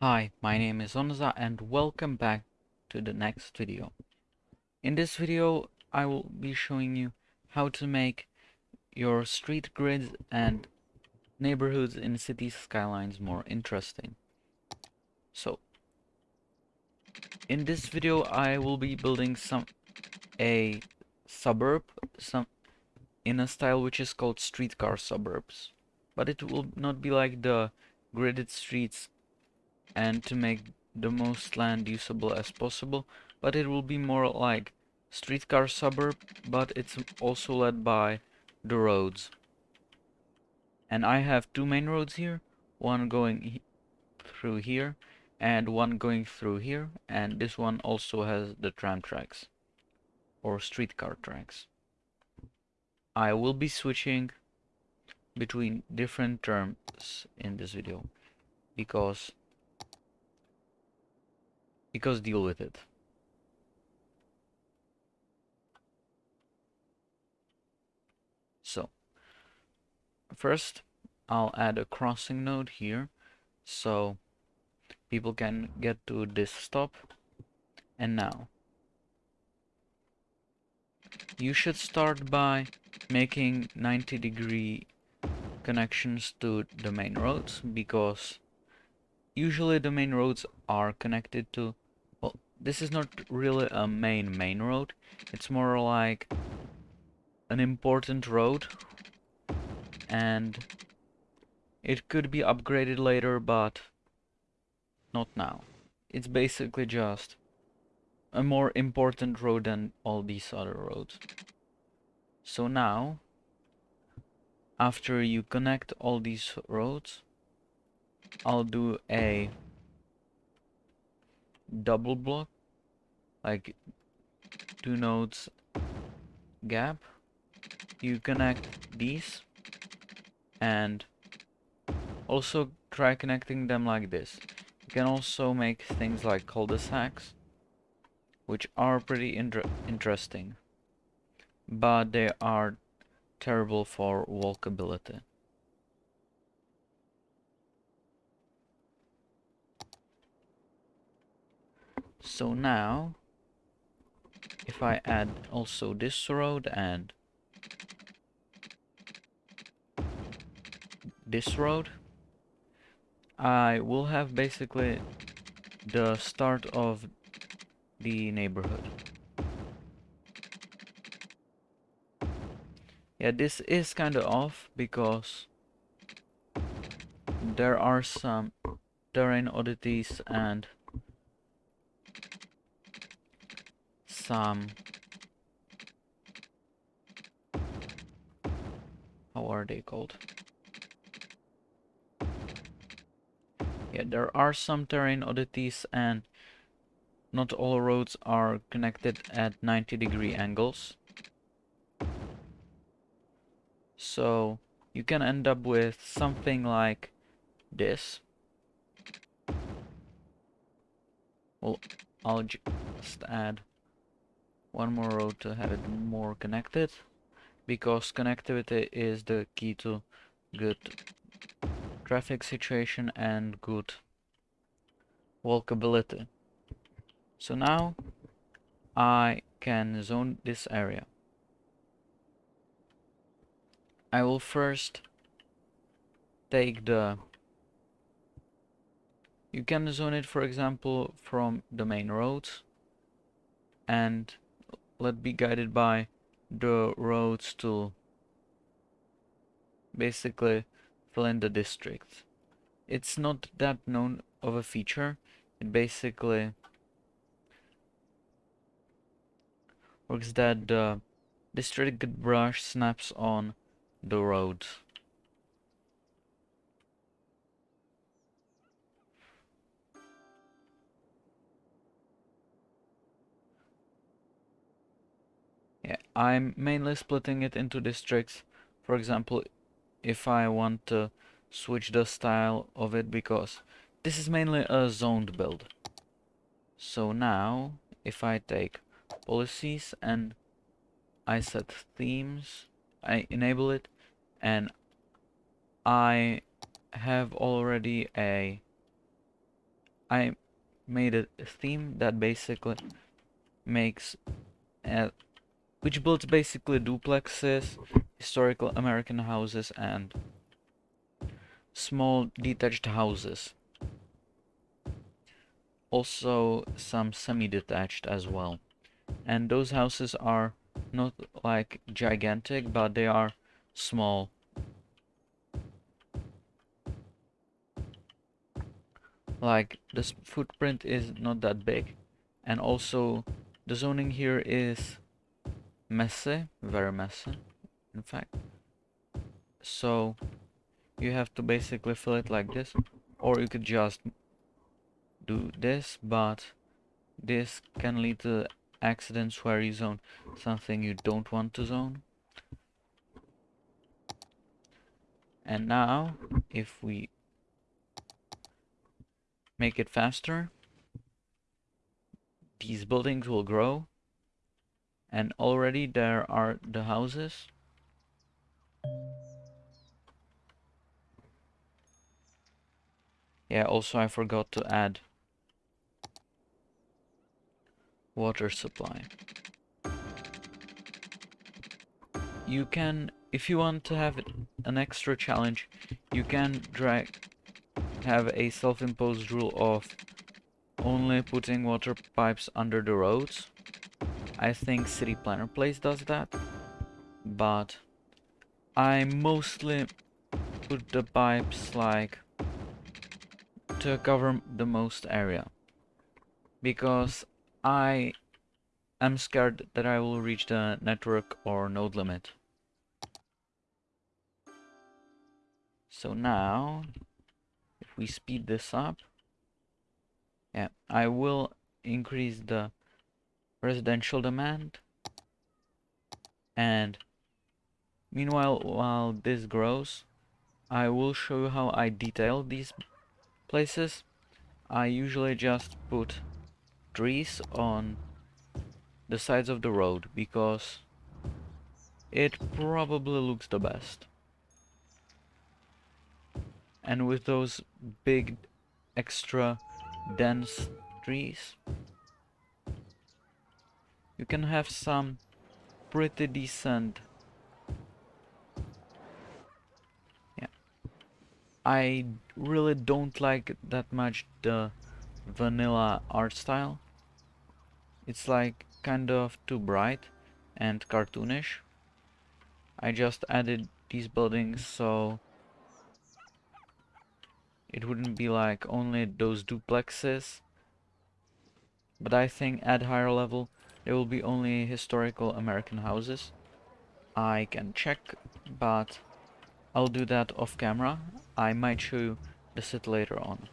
Hi, my name is Onza and welcome back to the next video. In this video I will be showing you how to make your street grids and neighborhoods in city skylines more interesting. So, in this video I will be building some a suburb some in a style which is called streetcar suburbs. But it will not be like the gridded streets and to make the most land usable as possible but it will be more like streetcar suburb but it's also led by the roads. And I have two main roads here one going through here and one going through here and this one also has the tram tracks or streetcar tracks. I will be switching between different terms in this video because because deal with it. So, first I'll add a crossing node here so people can get to this stop and now you should start by making 90 degree connections to the main roads because usually the main roads are connected to this is not really a main main road. It's more like an important road. And it could be upgraded later but not now. It's basically just a more important road than all these other roads. So now after you connect all these roads I'll do a double block like two nodes gap you connect these and also try connecting them like this. You can also make things like cul-de-sacs which are pretty inter interesting but they are terrible for walkability So now, if I add also this road and this road, I will have basically the start of the neighborhood. Yeah, this is kind of off because there are some terrain oddities and some um, how are they called? Yeah there are some terrain oddities and not all roads are connected at 90 degree angles. So you can end up with something like this. Well I'll just add one more road to have it more connected because connectivity is the key to good traffic situation and good walkability. So now I can zone this area. I will first take the you can zone it for example from the main roads and let be guided by the roads to basically fill in the district. It's not that known of a feature. It basically works that the district brush snaps on the road. I'm mainly splitting it into districts. For example, if I want to switch the style of it because this is mainly a zoned build. So now, if I take policies and I set themes, I enable it, and I have already a I made a theme that basically makes uh, which builds basically duplexes, historical American houses, and small detached houses. Also some semi-detached as well. And those houses are not like gigantic, but they are small. Like this footprint is not that big and also the zoning here is messy, very messy in fact. So you have to basically fill it like this or you could just do this but this can lead to accidents where you zone something you don't want to zone. And now, if we make it faster, these buildings will grow. And already there are the houses. Yeah, also I forgot to add water supply. You can, if you want to have an extra challenge, you can drag, have a self-imposed rule of only putting water pipes under the roads. I think City Planner Plays does that, but I mostly put the pipes like to cover the most area because I am scared that I will reach the network or node limit. So now, if we speed this up, yeah, I will increase the residential demand. And meanwhile, while this grows, I will show you how I detail these places. I usually just put trees on the sides of the road because it probably looks the best. And with those big extra dense trees you can have some pretty decent yeah I really don't like that much the vanilla art style it's like kind of too bright and cartoonish. I just added these buildings so it wouldn't be like only those duplexes. But I think at higher level there will be only historical American houses. I can check, but I'll do that off camera. I might show you the set later on.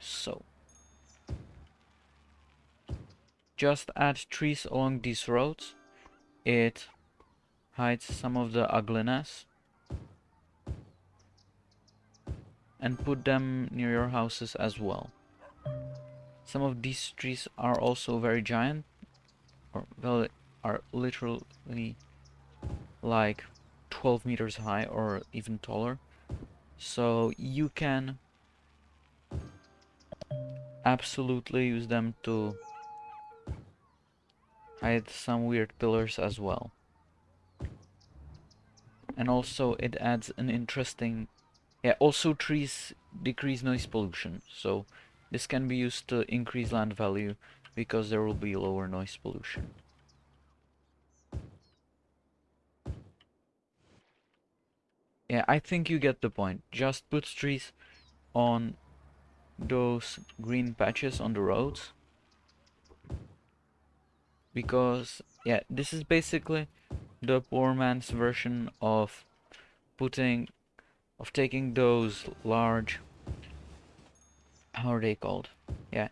So just add trees along these roads. It hides some of the ugliness. And put them near your houses as well. Some of these trees are also very giant. Or well, are literally like 12 meters high or even taller. So you can absolutely use them to hide some weird pillars as well. And also it adds an interesting... Yeah, also trees decrease noise pollution, so this can be used to increase land value because there will be lower noise pollution. Yeah, I think you get the point. Just put trees on those green patches on the roads because yeah this is basically the poor man's version of putting of taking those large how are they called yeah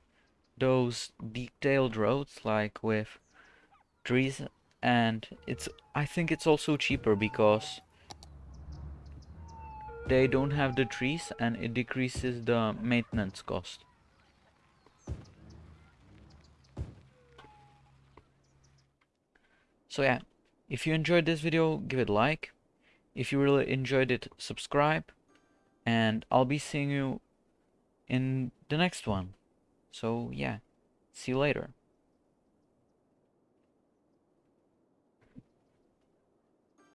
those detailed roads like with trees and it's I think it's also cheaper because they don't have the trees and it decreases the maintenance cost So yeah, if you enjoyed this video, give it a like. If you really enjoyed it, subscribe. And I'll be seeing you in the next one. So yeah, see you later.